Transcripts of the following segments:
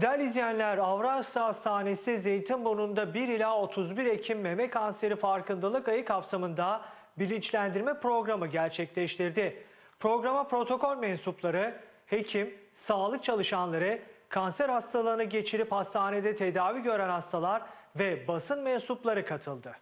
Değerli izleyenler, Avrasya Hastanesi Zeytinburnu'nda 1 ila 31 Ekim meme kanseri farkındalık ayı kapsamında bilinçlendirme programı gerçekleştirdi. Programa protokol mensupları, hekim, sağlık çalışanları, kanser hastalığını geçirip hastanede tedavi gören hastalar ve basın mensupları katıldı.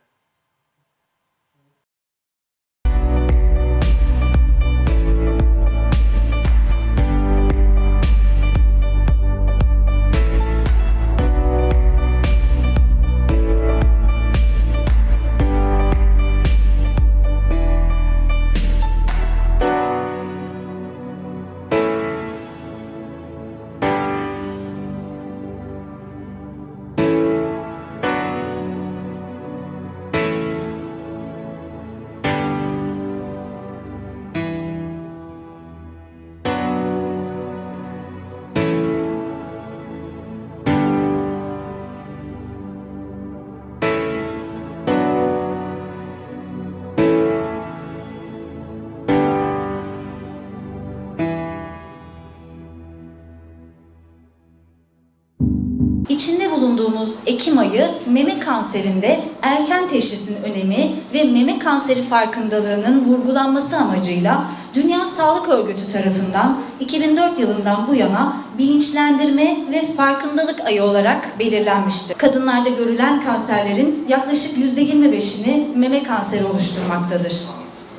Bulunduğumuz Ekim ayı meme kanserinde erken teşhisin önemi ve meme kanseri farkındalığının vurgulanması amacıyla Dünya Sağlık Örgütü tarafından 2004 yılından bu yana bilinçlendirme ve farkındalık ayı olarak belirlenmiştir. Kadınlarda görülen kanserlerin yaklaşık %25'ini meme kanseri oluşturmaktadır.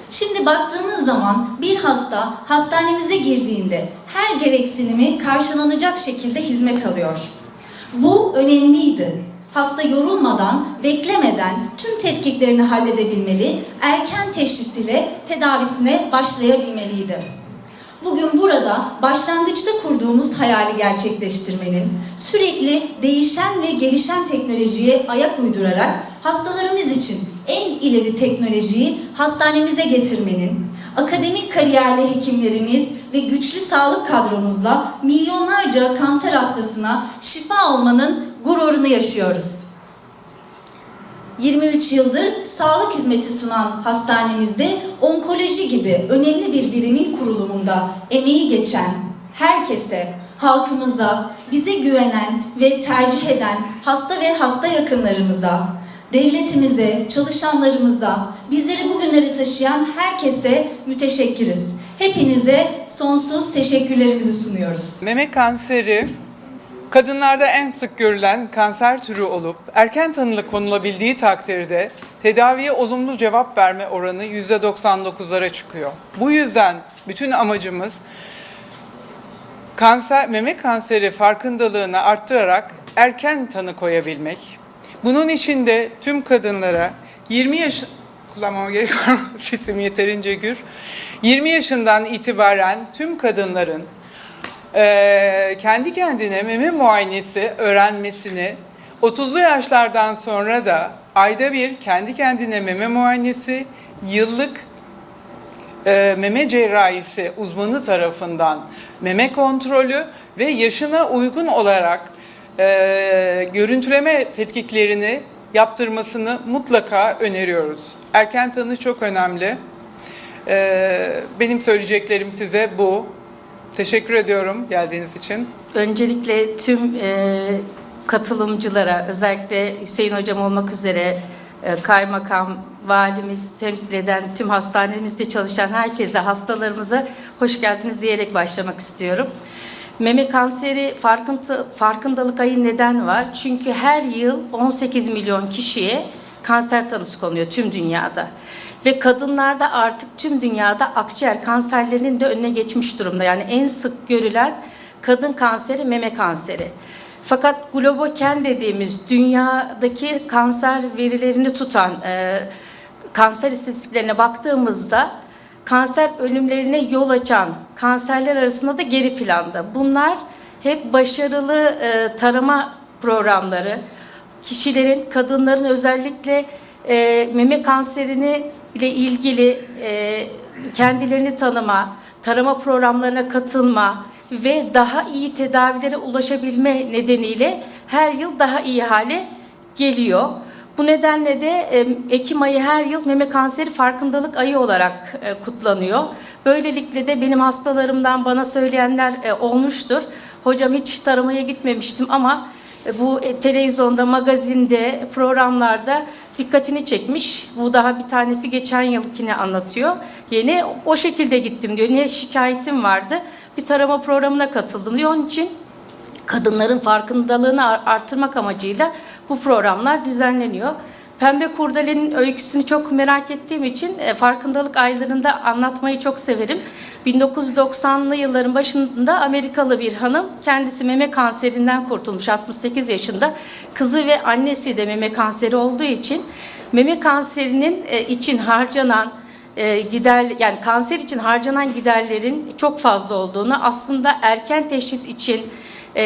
Şimdi baktığınız zaman bir hasta hastanemize girdiğinde her gereksinimi karşılanacak şekilde hizmet alıyor. Bu önemliydi. Hasta yorulmadan, beklemeden tüm tetkiklerini halledebilmeli, erken teşhis ile tedavisine başlayabilmeliydi. Bugün burada başlangıçta kurduğumuz hayali gerçekleştirmenin, sürekli değişen ve gelişen teknolojiye ayak uydurarak hastalarımız için en ileri teknolojiyi hastanemize getirmenin, akademik kariyerli hekimlerimiz ve güçlü sağlık kadromuzla milyonlarca kanser hastasına şifa olmanın gururunu yaşıyoruz. 23 yıldır sağlık hizmeti sunan hastanemizde onkoloji gibi önemli bir birimin kurulumunda emeği geçen herkese, halkımıza, bize güvenen ve tercih eden hasta ve hasta yakınlarımıza, devletimize, çalışanlarımıza, bizleri bugünlere taşıyan herkese müteşekkiriz. Hepinize sonsuz teşekkürlerimizi sunuyoruz. Meme kanseri kadınlarda en sık görülen kanser türü olup erken tanılı konulabildiği takdirde tedaviye olumlu cevap verme oranı %99'lara çıkıyor. Bu yüzden bütün amacımız kanser meme kanseri farkındalığını arttırarak erken tanı koyabilmek. Bunun için de tüm kadınlara 20 yaş kullanmama gerek var mı? Sesim yeterince gür. 20 yaşından itibaren tüm kadınların eee, kendi kendine meme muayenesi öğrenmesini 30'lu yaşlardan sonra da ayda bir kendi kendine meme muayenesi, yıllık e, meme cerrahisi uzmanı tarafından meme kontrolü ve yaşına uygun olarak e, görüntüleme tetkiklerini yaptırmasını mutlaka öneriyoruz. Erken tanı çok önemli. E, benim söyleyeceklerim size bu. Teşekkür ediyorum geldiğiniz için. Öncelikle tüm e, katılımcılara, özellikle Hüseyin Hocam olmak üzere e, kaymakam, valimiz, temsil eden tüm hastanemizde çalışan herkese, hastalarımıza hoş geldiniz diyerek başlamak istiyorum. Meme kanseri farkındalık ayı neden var? Çünkü her yıl 18 milyon kişiye kanser tanısı konuluyor tüm dünyada. Ve kadınlarda artık tüm dünyada akciğer kanserlerinin de önüne geçmiş durumda. Yani en sık görülen kadın kanseri meme kanseri. Fakat Globoken dediğimiz dünyadaki kanser verilerini tutan e, kanser istatistiklerine baktığımızda kanser ölümlerine yol açan kanserler arasında da geri planda. Bunlar hep başarılı e, tarama programları, kişilerin, kadınların özellikle e, meme kanserini ile ilgili e, kendilerini tanıma, tarama programlarına katılma ve daha iyi tedavilere ulaşabilme nedeniyle her yıl daha iyi hale geliyor. Bu nedenle de Ekim ayı her yıl meme kanseri farkındalık ayı olarak e, kutlanıyor. Böylelikle de benim hastalarımdan bana söyleyenler e, olmuştur. hocam hiç taramaya gitmemiştim ama e, bu televizyonda, magazinde, programlarda dikkatini çekmiş. Bu daha bir tanesi geçen yılkini anlatıyor. Yeni o şekilde gittim diyor. Ne şikayetim vardı? Bir tarama programına katıldım diyor. Onun için kadınların farkındalığını ar- artırmak amacıyla bu programlar düzenleniyor. Pembe Kurdele'nin öyküsünü çok merak ettiğim için e, farkındalık aylarında anlatmayı çok severim. 1990'lı yılların başında Amerikalı bir hanım kendisi meme kanserinden kurtulmuş 68 yaşında. Kızı ve annesi de meme kanseri olduğu için meme kanserinin e, için harcanan e, gider yani kanser için harcanan giderlerin çok fazla olduğunu aslında erken teşhis için e,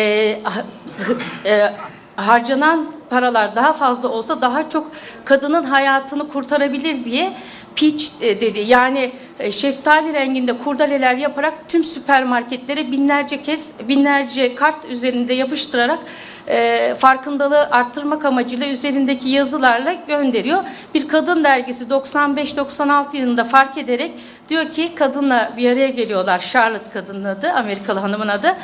e, harcanan paralar daha fazla olsa daha çok kadının hayatını kurtarabilir diye pitch e, dedi. Yani e, şeftali renginde kurdeleler yaparak tüm süpermarketlere binlerce kez binlerce kart üzerinde yapıştırarak e, farkındalığı arttırmak amacıyla üzerindeki yazılarla gönderiyor. Bir kadın dergisi 95-96 yılında fark ederek diyor ki kadınla bir araya geliyorlar. Charlotte kadının adı, Amerikalı hanımın adı.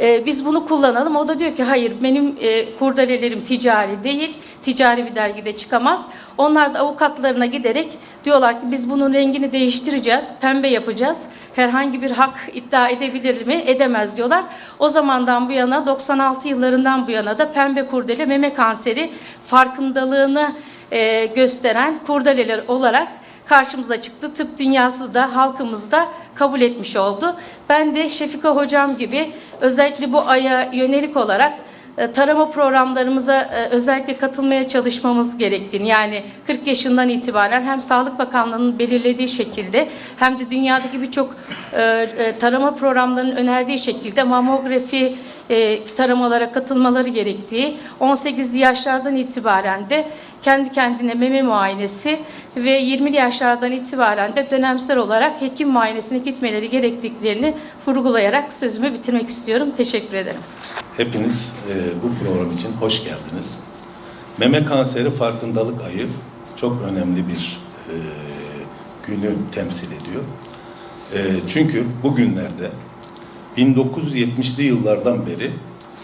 E, biz bunu kullanalım. O da diyor ki hayır benim e, kurdelelerim ticari değil. Ticari bir dergide çıkamaz. Onlar da avukatlarına giderek diyorlar ki biz bunun rengini değiştireceğiz. Pembe yapacağız. Herhangi bir hak iddia edebilir mi? Edemez diyorlar. O zamandan bu yana 96 yıllarından bu yana da pembe kurdele meme kanseri farkındalığını e, gösteren kurdeleler olarak karşımıza çıktı. Tıp dünyası da halkımız da kabul etmiş oldu. Ben de Şefika hocam gibi özellikle bu aya yönelik olarak e, tarama programlarımıza e, özellikle katılmaya çalışmamız gerektiğini yani 40 yaşından itibaren hem Sağlık Bakanlığı'nın belirlediği şekilde hem de dünyadaki birçok e, tarama programlarının önerdiği şekilde mamografi e, taramalara katılmaları gerektiği 18 yaşlardan itibaren de kendi kendine meme muayenesi ve 20'li yaşlardan itibaren de dönemsel olarak hekim muayenesine gitmeleri gerektiklerini vurgulayarak sözümü bitirmek istiyorum. Teşekkür ederim. Hepiniz e, bu program için hoş geldiniz. Meme kanseri farkındalık ayı çok önemli bir e, günü temsil ediyor. E, çünkü bugünlerde 1970'li yıllardan beri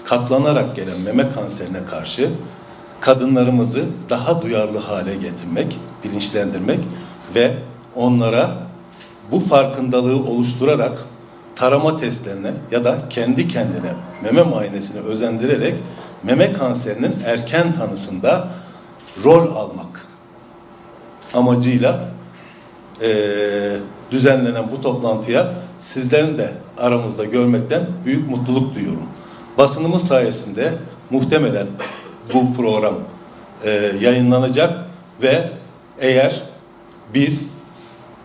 katlanarak gelen meme kanserine karşı kadınlarımızı daha duyarlı hale getirmek, bilinçlendirmek ve onlara bu farkındalığı oluşturarak tarama testlerine ya da kendi kendine meme muayenesine özendirerek meme kanserinin erken tanısında rol almak amacıyla eee, düzenlenen bu toplantıya sizlerin de aramızda görmekten büyük mutluluk duyuyorum. Basınımız sayesinde muhtemelen bu program eee, yayınlanacak ve eğer biz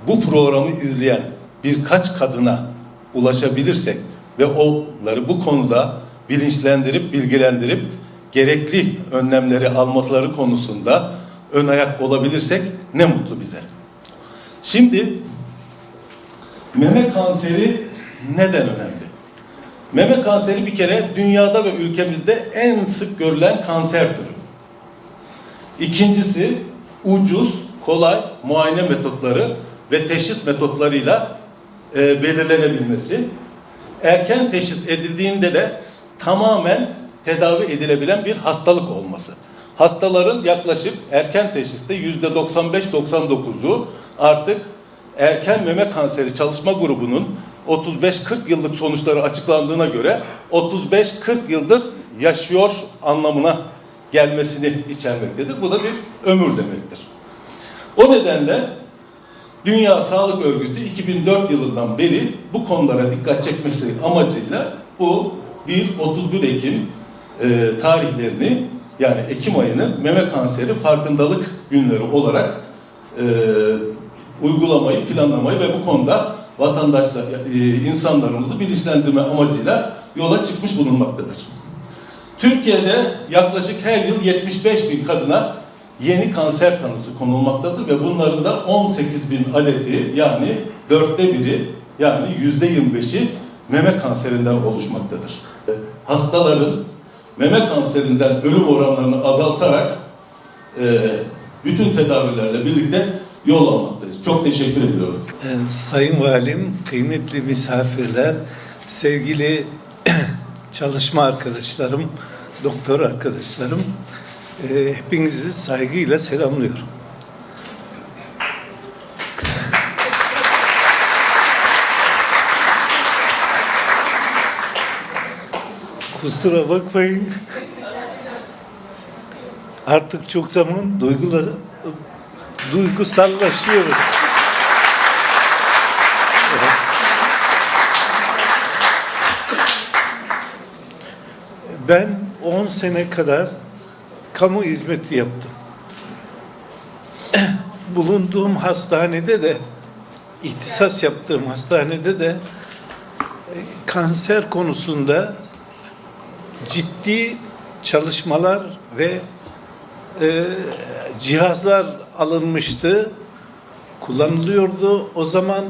bu programı izleyen birkaç kadına ulaşabilirsek ve onları bu konuda bilinçlendirip bilgilendirip gerekli önlemleri almaları konusunda ön ayak olabilirsek ne mutlu bize. Şimdi meme kanseri neden önemli? Meme kanseri bir kere dünyada ve ülkemizde en sık görülen kanser türü. İkincisi ucuz, kolay muayene metotları ve teşhis metotlarıyla e, belirlenebilmesi. Erken teşhis edildiğinde de tamamen tedavi edilebilen bir hastalık olması. Hastaların yaklaşık erken teşhiste yüzde 95-99'u artık erken meme kanseri çalışma grubunun 35-40 yıllık sonuçları açıklandığına göre 35-40 yıldır yaşıyor anlamına gelmesini içermektedir. Bu da bir ömür demektir. O nedenle Dünya Sağlık Örgütü 2004 yılından beri bu konulara dikkat çekmesi amacıyla bu 1-31 Ekim e, tarihlerini yani Ekim ayını meme kanseri farkındalık günleri olarak e, uygulamayı, planlamayı ve bu konuda vatandaşlar, e, insanlarımızı bilinçlendirme amacıyla yola çıkmış bulunmaktadır. Türkiye'de yaklaşık her yıl 75 bin kadına yeni kanser tanısı konulmaktadır ve bunların da 18 bin adeti yani dörtte biri yani yüzde 25'i meme kanserinden oluşmaktadır. Hastaların meme kanserinden ölüm oranlarını azaltarak e, bütün tedavilerle birlikte yol almaktayız. Çok teşekkür ediyorum. Ee, Sayın Valim, kıymetli misafirler, sevgili çalışma arkadaşlarım, doktor arkadaşlarım, e, hepinizi saygıyla selamlıyorum. Kusura bakmayın. Artık çok zaman duygula, duygusallaşıyorum. Ben 10 sene kadar kamu hizmeti yaptım. Bulunduğum hastanede de, ihtisas yaptığım hastanede de kanser konusunda ciddi çalışmalar ve e, cihazlar alınmıştı, kullanılıyordu. O zaman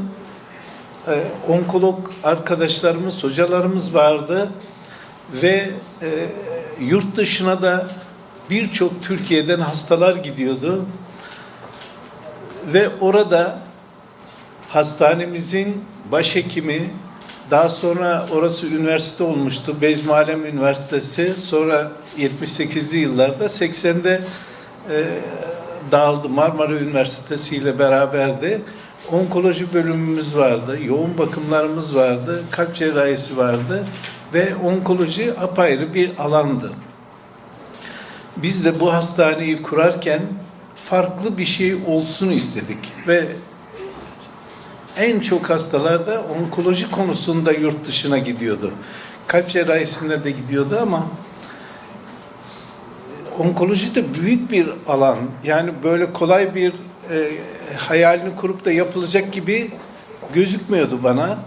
e, onkolog arkadaşlarımız, hocalarımız vardı ve e, yurt dışına da birçok Türkiye'den hastalar gidiyordu ve orada hastanemizin başhekimi daha sonra orası üniversite olmuştu. Bezmi Üniversitesi. Sonra 78'li yıllarda 80'de e, dağıldı. Marmara Üniversitesi ile beraberdi. Onkoloji bölümümüz vardı. Yoğun bakımlarımız vardı. Kalp cerrahisi vardı. Ve onkoloji apayrı bir alandı. Biz de bu hastaneyi kurarken farklı bir şey olsun istedik. Ve en çok hastalar da onkoloji konusunda yurt dışına gidiyordu. Kalp cerrahisinde de gidiyordu ama onkoloji de büyük bir alan. Yani böyle kolay bir e, hayalini kurup da yapılacak gibi gözükmüyordu bana.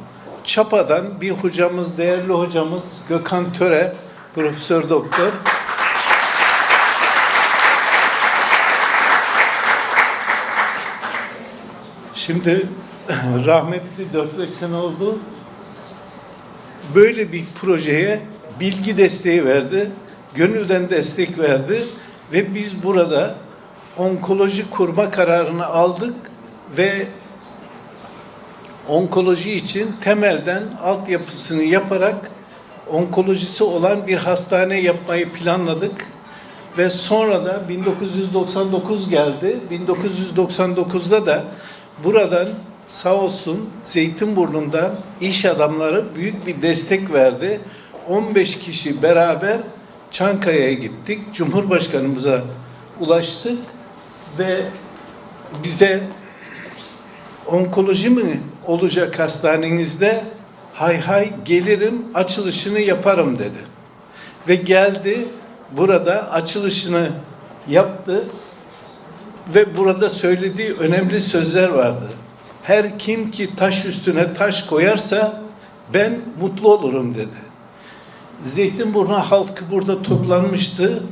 Çapa'dan bir hocamız, değerli hocamız Gökhan Töre, profesör doktor. Şimdi rahmetli 4-5 sene oldu. Böyle bir projeye bilgi desteği verdi. Gönülden destek verdi. Ve biz burada onkoloji kurma kararını aldık ve onkoloji için temelden altyapısını yaparak onkolojisi olan bir hastane yapmayı planladık. Ve sonra da 1999 geldi. 1999'da da buradan sağ olsun Zeytinburnu'ndan iş adamları büyük bir destek verdi. 15 kişi beraber Çankaya'ya gittik. Cumhurbaşkanımıza ulaştık ve bize onkoloji mi olacak hastanenizde? Hay hay gelirim açılışını yaparım dedi. Ve geldi burada açılışını yaptı ve burada söylediği önemli sözler vardı. Her kim ki taş üstüne taş koyarsa ben mutlu olurum dedi. Zeytinburnu halkı burada toplanmıştı.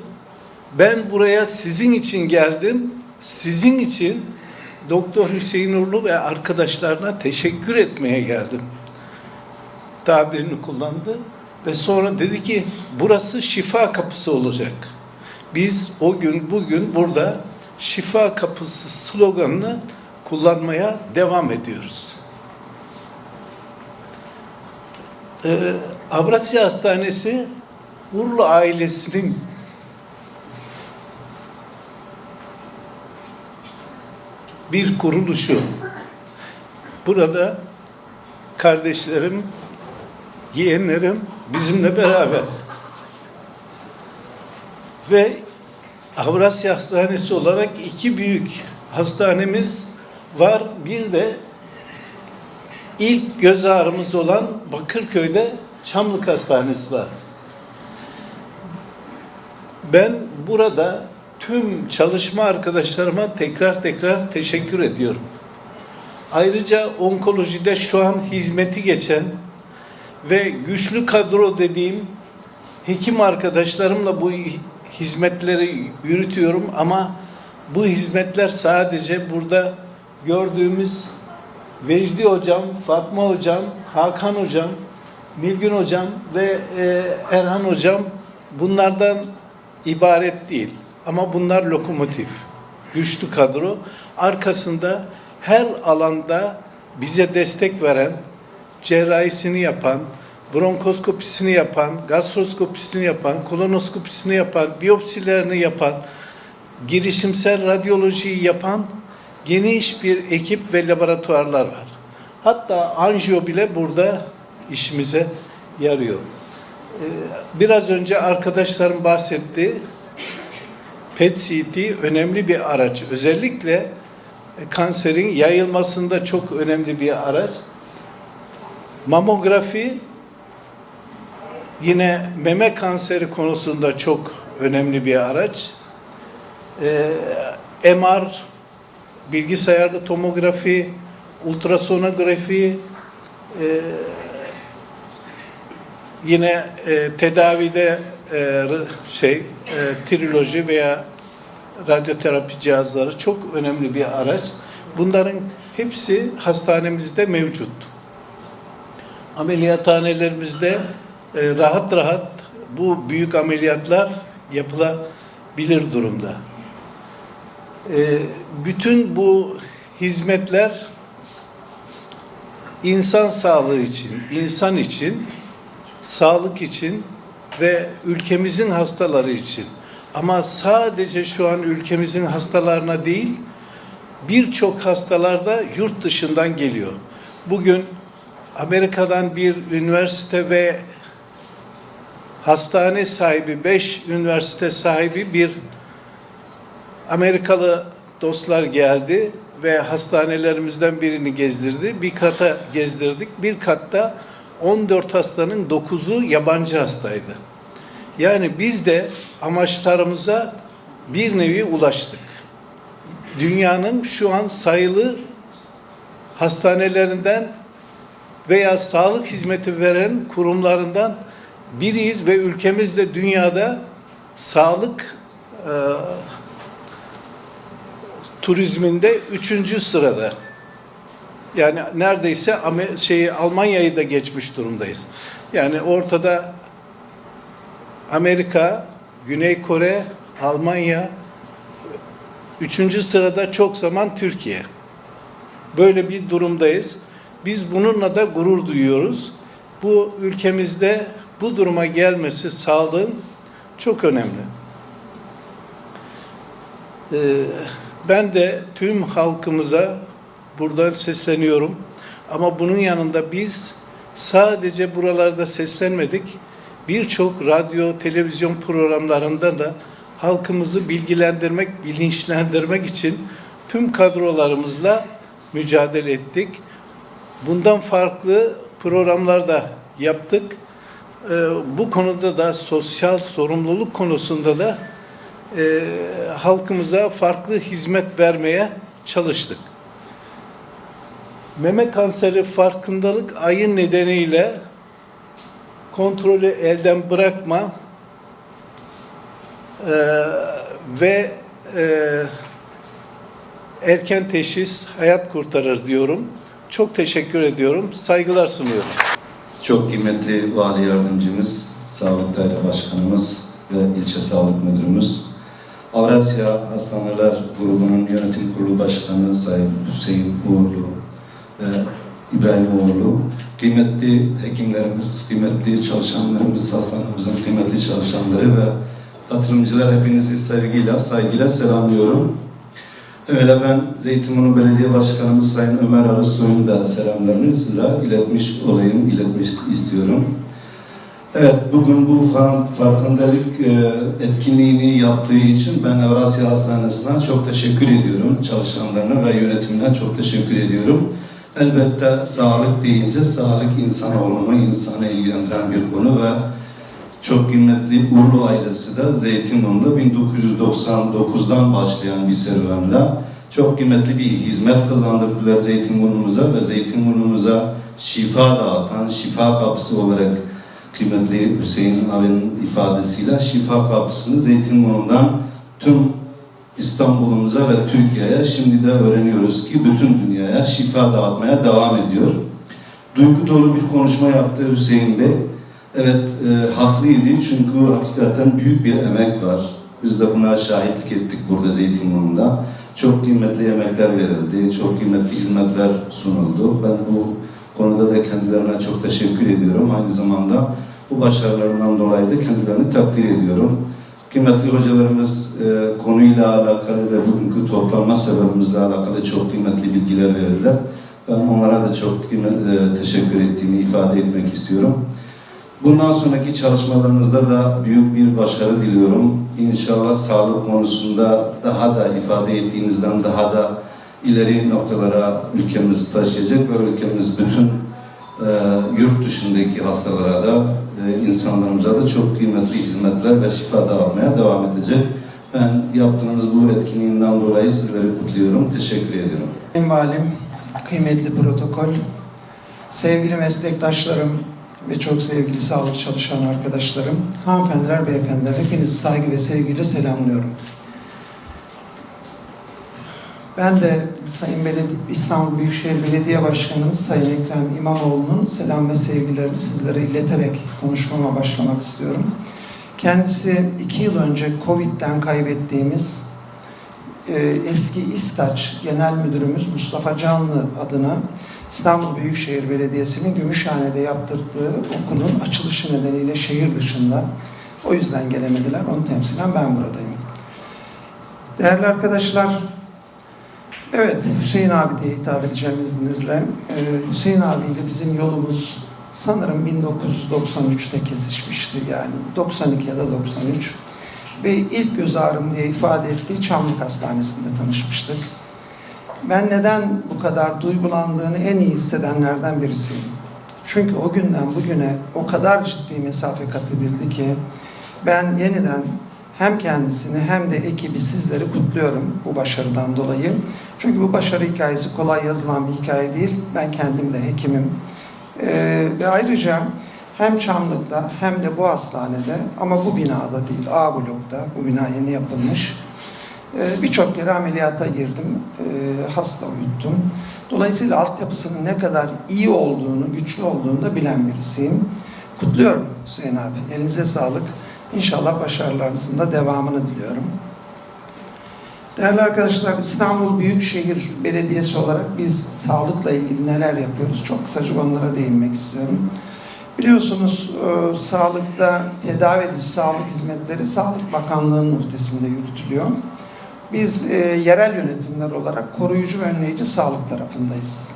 Ben buraya sizin için geldim. Sizin için Doktor Hüseyin Uğurlu ve arkadaşlarına teşekkür etmeye geldim. Tabirini kullandı ve sonra dedi ki burası şifa kapısı olacak. Biz o gün bugün burada şifa kapısı sloganını kullanmaya devam ediyoruz. Ee, Avrasya Hastanesi Urlu ailesinin bir kuruluşu. Burada kardeşlerim, yeğenlerim bizimle beraber. Ve Avrasya Hastanesi olarak iki büyük hastanemiz var. Bir de ilk göz ağrımız olan Bakırköy'de Çamlık Hastanesi var. Ben burada tüm çalışma arkadaşlarıma tekrar tekrar teşekkür ediyorum. Ayrıca onkolojide şu an hizmeti geçen ve güçlü kadro dediğim hekim arkadaşlarımla bu hizmetleri yürütüyorum ama bu hizmetler sadece burada gördüğümüz Vecdi Hocam, Fatma Hocam, Hakan Hocam, Nilgün Hocam ve e, Erhan Hocam bunlardan ibaret değil. Ama bunlar lokomotif, güçlü kadro. Arkasında her alanda bize destek veren, cerrahisini yapan, bronkoskopisini yapan, gastroskopisini yapan, kolonoskopisini yapan, biyopsilerini yapan, girişimsel radyolojiyi yapan geniş bir ekip ve laboratuvarlar var. Hatta anjiyo bile burada işimize yarıyor. Ee, Biraz önce arkadaşlarım bahsetti. PET-CT önemli bir araç. Özellikle kanserin yayılmasında çok önemli bir araç. Mamografi yine meme kanseri konusunda çok önemli bir araç. Ee, MR, bilgisayarlı tomografi, ultrasonografi, e, yine e, tedavide e, şey e, triloji veya radyoterapi cihazları çok önemli bir araç. Bunların hepsi hastanemizde mevcut. Ameliyathanelerimizde e, rahat rahat bu büyük ameliyatlar yapılabilir durumda. E, bütün bu hizmetler insan sağlığı için, insan için, sağlık için ve ülkemizin hastaları için. Ama sadece şu an ülkemizin hastalarına değil, birçok hastalar da yurt dışından geliyor. Bugün Amerika'dan bir üniversite ve hastane sahibi, beş üniversite sahibi bir Amerikalı dostlar geldi ve hastanelerimizden birini gezdirdi. Bir kata gezdirdik. Bir katta 14 hastanın 9'u yabancı hastaydı. Yani biz de amaçlarımıza bir nevi ulaştık. Dünyanın şu an sayılı hastanelerinden veya sağlık hizmeti veren kurumlarından biriyiz ve ülkemiz de dünyada sağlık e, turizminde üçüncü sırada. Yani neredeyse şeyi Almanya'yı da geçmiş durumdayız. Yani ortada Amerika, Güney Kore, Almanya, üçüncü sırada çok zaman Türkiye. Böyle bir durumdayız. Biz bununla da gurur duyuyoruz. Bu ülkemizde bu duruma gelmesi sağlığın çok önemli. Ee, ben de tüm halkımıza buradan sesleniyorum. Ama bunun yanında biz sadece buralarda seslenmedik. Birçok radyo, televizyon programlarında da halkımızı bilgilendirmek, bilinçlendirmek için tüm kadrolarımızla mücadele ettik. Bundan farklı programlar da yaptık. Ee, bu konuda da sosyal sorumluluk konusunda da e, halkımıza farklı hizmet vermeye çalıştık. Meme kanseri farkındalık ayı nedeniyle kontrolü elden bırakma e, ve e, erken teşhis hayat kurtarır diyorum. Çok teşekkür ediyorum. Saygılar sunuyorum. Çok kıymetli Vali Yardımcımız, Sağlık Daire Başkanımız ve İlçe Sağlık Müdürümüz, Avrasya Hastaneler Kurulu'nun Yönetim Kurulu Başkanı Sayın Hüseyin Uğurlu ve İbrahim Uğurlu, kıymetli hekimlerimiz, kıymetli çalışanlarımız, hastanemizin kıymetli çalışanları ve katılımcılar hepinizi sevgiyle, saygıyla selamlıyorum. Evvela ben Zeytinburnu Belediye Başkanımız Sayın Ömer Arısoy'un da selamlarını size iletmiş olayım, iletmiş istiyorum. Evet, bugün bu far- farkındalık e, etkinliğini yaptığı için ben Avrasya Hastanesi'ne çok teşekkür ediyorum. Çalışanlarına ve yönetimine çok teşekkür ediyorum. Elbette sağlık deyince sağlık insanoğlunu, insanı ilgilendiren bir konu ve çok kıymetli Urlu ailesi de Zeytinburnu'nda 1999'dan başlayan bir serüvenle çok kıymetli bir hizmet kazandırdılar Zeytinburnu'muza ve Zeytinburnu'muza şifa dağıtan, şifa kapısı olarak kıymetli Hüseyin abinin ifadesiyle şifa kapısını Zeytinburnu'ndan tüm İstanbul'umuza ve Türkiye'ye şimdi de öğreniyoruz ki bütün dünyaya şifa dağıtmaya devam ediyor. Duygu dolu bir konuşma yaptı Hüseyin Bey. Evet, e, haklıydı çünkü hakikaten büyük bir emek var. Biz de buna şahitlik ettik burada Zeytinburnu'nda. Çok kıymetli emekler verildi, çok kıymetli hizmetler sunuldu. Ben bu konuda da kendilerine çok teşekkür ediyorum. Aynı zamanda bu başarılarından dolayı da kendilerini takdir ediyorum. Kıymetli hocalarımız e, konuyla alakalı ve bugünkü toplanma sebebimizle alakalı çok kıymetli bilgiler verdiler. Ben onlara da çok e, teşekkür ettiğimi ifade etmek istiyorum. Bundan sonraki çalışmalarınızda da büyük bir başarı diliyorum. İnşallah sağlık konusunda daha da ifade ettiğinizden daha da ileri noktalara ülkemizi taşıyacak ve ülkemiz bütün e, yurt dışındaki hastalara da e, insanlarımıza da çok kıymetli hizmetler ve şifa dağıtmaya devam edecek. Ben yaptığınız bu etkinliğinden dolayı sizleri kutluyorum. Teşekkür ediyorum. Sayın Valim, kıymetli protokol, sevgili meslektaşlarım ve çok sevgili sağlık çalışan arkadaşlarım, hanımefendiler, beyefendiler, hepinizi saygı ve sevgiyle selamlıyorum. Ben de Sayın Beledi İstanbul Büyükşehir Belediye Başkanımız Sayın Ekrem İmamoğlu'nun selam ve sevgilerini sizlere ileterek konuşmama başlamak istiyorum. Kendisi iki yıl önce Covid'den kaybettiğimiz e, eski İstaç Genel Müdürümüz Mustafa Canlı adına İstanbul Büyükşehir Belediyesi'nin Gümüşhane'de yaptırdığı okulun açılışı nedeniyle şehir dışında. O yüzden gelemediler. Onu temsilen ben buradayım. Değerli arkadaşlar, evet Hüseyin abi diye hitap edeceğim izninizle. Ee, Hüseyin abiyle bizim yolumuz sanırım 1993'te kesişmişti yani 92 ya da 93 ve ilk göz ağrım diye ifade ettiği Çamlık Hastanesi'nde tanışmıştık. Ben neden bu kadar duygulandığını en iyi hissedenlerden birisiyim. Çünkü o günden bugüne o kadar ciddi mesafe kat edildi ki ben yeniden hem kendisini hem de ekibi sizleri kutluyorum bu başarıdan dolayı. Çünkü bu başarı hikayesi kolay yazılan bir hikaye değil. Ben kendim de hekimim. Ee, ve ayrıca hem Çamlık'ta hem de bu hastanede ama bu binada değil A blokta bu bina yeni yapılmış. Ee, Birçok kere ameliyata girdim. Ee, hasta uyuttum. Dolayısıyla altyapısının ne kadar iyi olduğunu, güçlü olduğunu da bilen birisiyim. Kutluyorum Hüseyin abi. Elinize sağlık. İnşallah başarılarınızın da devamını diliyorum. Değerli arkadaşlar, İstanbul Büyükşehir Belediyesi olarak biz sağlıkla ilgili neler yapıyoruz? Çok kısaca onlara değinmek istiyorum. Biliyorsunuz e, sağlıkta tedavi edici sağlık hizmetleri Sağlık Bakanlığı'nın muhtesinde yürütülüyor. Biz e, yerel yönetimler olarak koruyucu ve önleyici sağlık tarafındayız.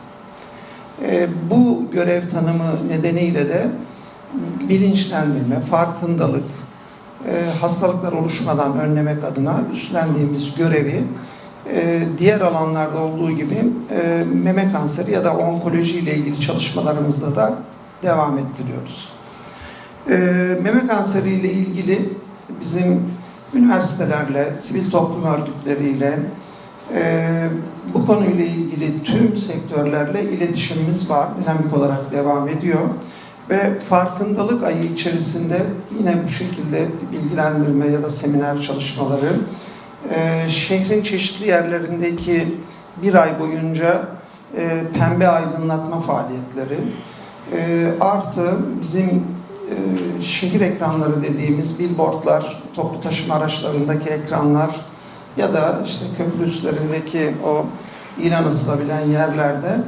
E, bu görev tanımı nedeniyle de bilinçlendirme, farkındalık, e, hastalıklar oluşmadan önlemek adına üstlendiğimiz görevi e, diğer alanlarda olduğu gibi e, meme kanseri ya da onkoloji ile ilgili çalışmalarımızda da devam ettiriyoruz. Meme kanseri ile ilgili bizim üniversitelerle, sivil toplum örgütleriyle, e, bu konuyla ilgili tüm sektörlerle iletişimimiz var. Dinamik olarak devam ediyor. Ve farkındalık ayı içerisinde yine bu şekilde bilgilendirme ya da seminer çalışmaları, e, şehrin çeşitli yerlerindeki bir ay boyunca e, pembe aydınlatma faaliyetleri, e, artı bizim e, şehir ekranları dediğimiz billboardlar, toplu taşıma araçlarındaki ekranlar ya da işte köprü üstlerindeki o ilan asılabilen yerlerde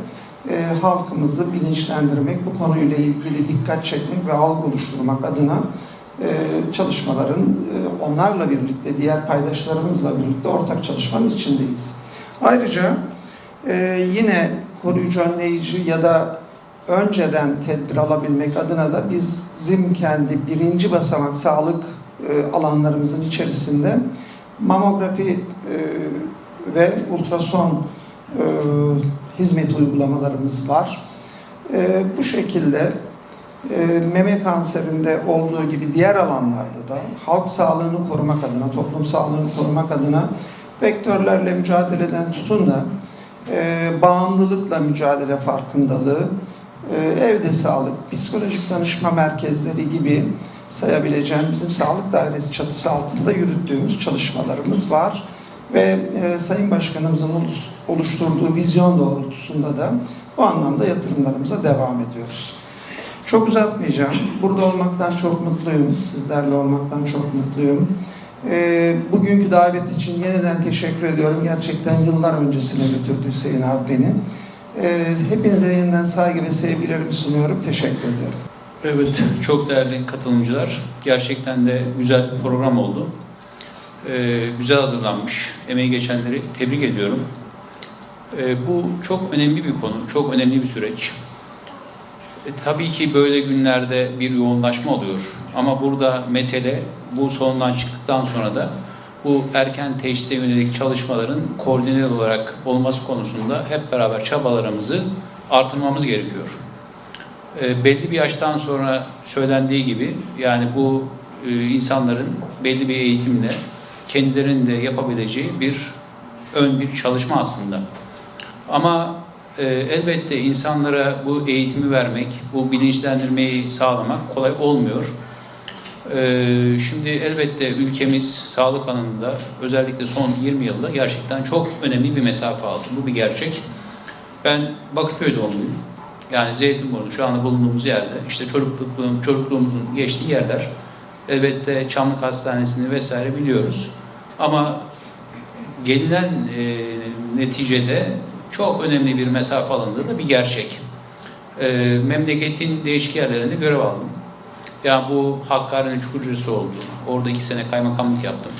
e, halkımızı bilinçlendirmek, bu konuyla ilgili dikkat çekmek ve algı oluşturmak adına e, çalışmaların e, onlarla birlikte, diğer paydaşlarımızla birlikte ortak çalışmanın içindeyiz. Ayrıca e, yine koruyucu önleyici ya da önceden tedbir alabilmek adına da bizim kendi birinci basamak sağlık e, alanlarımızın içerisinde mamografi e, ve ultrason e, hizmet uygulamalarımız var. E, bu şekilde e, meme kanserinde olduğu gibi diğer alanlarda da halk sağlığını korumak adına, toplum sağlığını korumak adına vektörlerle mücadeleden tutun da e, bağımlılıkla mücadele farkındalığı, e, evde sağlık, psikolojik danışma merkezleri gibi sayabileceğim bizim sağlık dairesi çatısı altında yürüttüğümüz çalışmalarımız var. Ve e, Sayın Başkanımızın oluşturduğu vizyon doğrultusunda da bu anlamda yatırımlarımıza devam ediyoruz. Çok uzatmayacağım. Burada olmaktan çok mutluyum. Sizlerle olmaktan çok mutluyum. E, bugünkü davet için yeniden teşekkür ediyorum. Gerçekten yıllar öncesine götürdü Hüseyin abi. Ee, hepinize yeniden saygı ve sevgilerimi sunuyorum. Teşekkür ederim. Evet, çok değerli katılımcılar. Gerçekten de güzel bir program oldu. Ee, güzel hazırlanmış. Emeği geçenleri tebrik ediyorum. Ee, bu çok önemli bir konu, çok önemli bir süreç. E, tabii ki böyle günlerde bir yoğunlaşma oluyor. Ama burada mesele bu sonundan çıktıktan sonra da bu erken teşhise yönelik çalışmaların koordineli olarak olması konusunda hep beraber çabalarımızı artırmamız gerekiyor. E, belli bir yaştan sonra söylendiği gibi yani bu e, insanların belli bir eğitimle kendilerinin de yapabileceği bir ön bir çalışma aslında. Ama e, elbette insanlara bu eğitimi vermek, bu bilinçlendirmeyi sağlamak kolay olmuyor. E, şimdi elbette ülkemiz sağlık alanında özellikle son 20 yılda gerçekten çok önemli bir mesafe aldı. Bu bir gerçek. Ben Bakırköy doğumluyum. Yani Zeytinburnu şu anda bulunduğumuz yerde işte çocuklukluğum, çocukluğumuzun geçtiği yerler elbette Çamlık Hastanesi'ni vesaire biliyoruz. Ama gelinen e, neticede çok önemli bir mesafe alındığı da bir gerçek. E, memleketin değişik yerlerinde görev aldım. Yani bu Hakkari'nin Çukurcası oldu. Orada iki sene kaymakamlık yaptım.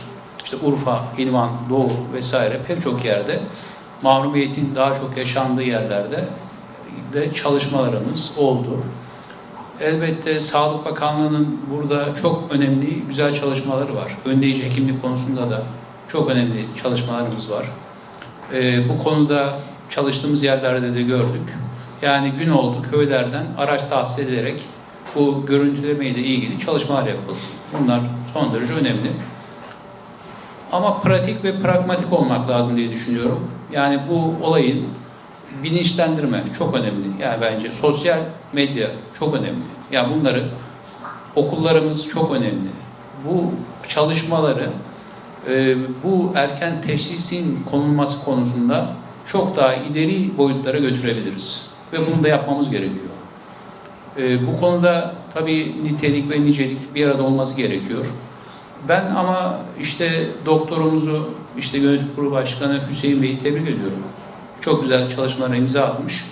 İşte Urfa, İlvan, Doğu vesaire pek çok yerde mahrumiyetin daha çok yaşandığı yerlerde de çalışmalarımız oldu. Elbette Sağlık Bakanlığı'nın burada çok önemli, güzel çalışmaları var. Önleyici hekimlik konusunda da çok önemli çalışmalarımız var. Ee, bu konuda çalıştığımız yerlerde de gördük. Yani gün oldu köylerden araç tahsis edilerek bu görüntüleme ile ilgili çalışmalar yapıldı. Bunlar son derece önemli. Ama pratik ve pragmatik olmak lazım diye düşünüyorum. Yani bu olayın bilinçlendirme çok önemli. Yani bence sosyal medya çok önemli. Yani bunları okullarımız çok önemli. Bu çalışmaları e, bu erken teşhisin konulması konusunda çok daha ileri boyutlara götürebiliriz. Ve bunu da yapmamız gerekiyor. E, bu konuda tabii nitelik ve nicelik bir arada olması gerekiyor. Ben ama işte doktorumuzu, işte yönetim kurulu başkanı Hüseyin Bey'i tebrik ediyorum. Çok güzel çalışmalara imza atmış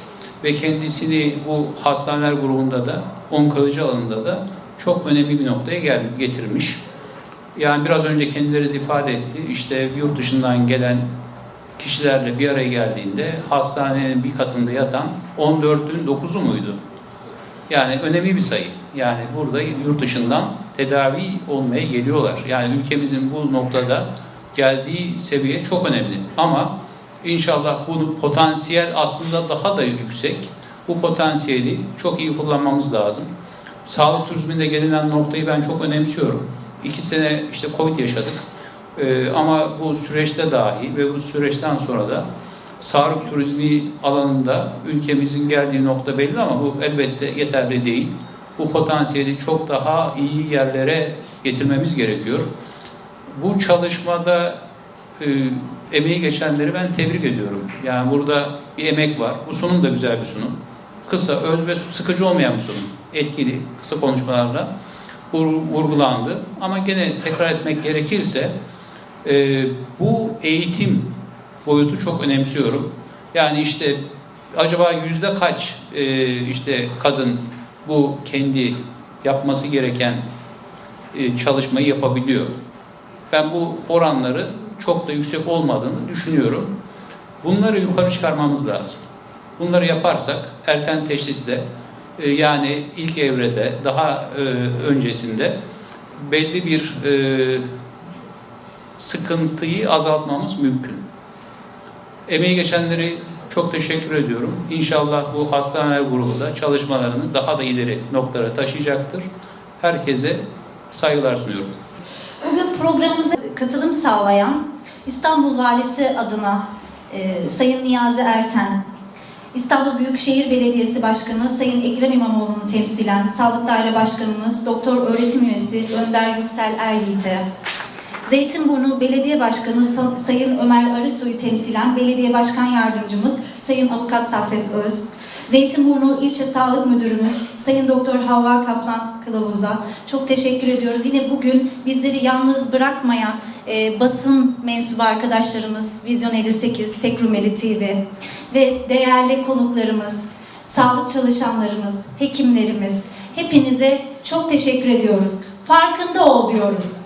ve kendisini bu hastaneler grubunda da, onkoloji alanında da çok önemli bir noktaya gel getirmiş. Yani biraz önce kendileri de ifade etti. İşte yurt dışından gelen kişilerle bir araya geldiğinde hastanenin bir katında yatan 14'ün 9'u muydu? Yani önemli bir sayı. Yani burada yurt dışından tedavi olmaya geliyorlar. Yani ülkemizin bu noktada geldiği seviye çok önemli. Ama inşallah bu potansiyel aslında daha da yüksek. Bu potansiyeli çok iyi kullanmamız lazım. Sağlık turizminde gelinen noktayı ben çok önemsiyorum. İki sene işte Covid yaşadık. Ee, ama bu süreçte dahi ve bu süreçten sonra da sağlık turizmi alanında ülkemizin geldiği nokta belli ama bu elbette yeterli değil. Bu potansiyeli çok daha iyi yerlere getirmemiz gerekiyor. Bu çalışmada e, emeği geçenleri ben tebrik ediyorum. Yani burada bir emek var. Bu sunum da güzel bir sunum. Kısa, öz ve sıkıcı olmayan bir sunum. Etkili, kısa konuşmalarla vurgulandı. Ama gene tekrar etmek gerekirse e, bu eğitim boyutu çok önemsiyorum. Yani işte acaba yüzde kaç e, işte kadın bu kendi yapması gereken e, çalışmayı yapabiliyor? Ben bu oranları çok da yüksek olmadığını düşünüyorum. Bunları yukarı çıkarmamız lazım. Bunları yaparsak erken teşhisle e, yani ilk evrede daha e, öncesinde belli bir e, sıkıntıyı azaltmamız mümkün. Emeği geçenleri çok teşekkür ediyorum. İnşallah bu hastaneler grubu da çalışmalarını daha da ileri noktalara taşıyacaktır. Herkese saygılar sunuyorum. Bugün programımıza katılım sağlayan İstanbul Valisi adına e, Sayın Niyazi Erten, İstanbul Büyükşehir Belediyesi Başkanı Sayın Ekrem İmamoğlu'nu temsilen Sağlık Daire Başkanımız Doktor Öğretim Üyesi Önder Yüksel Eryiğit'e, Zeytinburnu Belediye Başkanı Sa- Sayın Ömer Arısoy'u temsilen Belediye Başkan Yardımcımız Sayın Avukat Saffet Öz, Zeytinburnu İlçe Sağlık Müdürümüz Sayın Doktor Havva Kaplan Kılavuz'a çok teşekkür ediyoruz. Yine bugün bizleri yalnız bırakmayan e, basın mensubu arkadaşlarımız, Vizyon 58, Tek Rumeli TV ve değerli konuklarımız, sağlık çalışanlarımız, hekimlerimiz, hepinize çok teşekkür ediyoruz. Farkında ol diyoruz.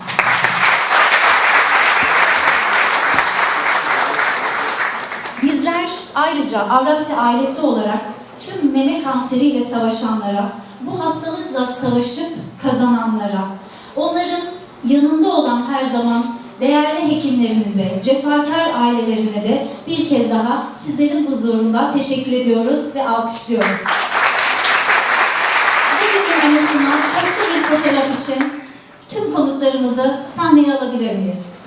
Bizler ayrıca Avrasya ailesi olarak tüm meme kanseriyle savaşanlara, bu hastalıkla savaşıp kazananlara, onların yanında olan her zaman değerli hekimlerimize, cefakar ailelerine de bir kez daha sizlerin huzurunda teşekkür ediyoruz ve alkışlıyoruz. Bugünün anısına toplu bir fotoğraf için tüm konuklarımızı sahneye alabilir miyiz?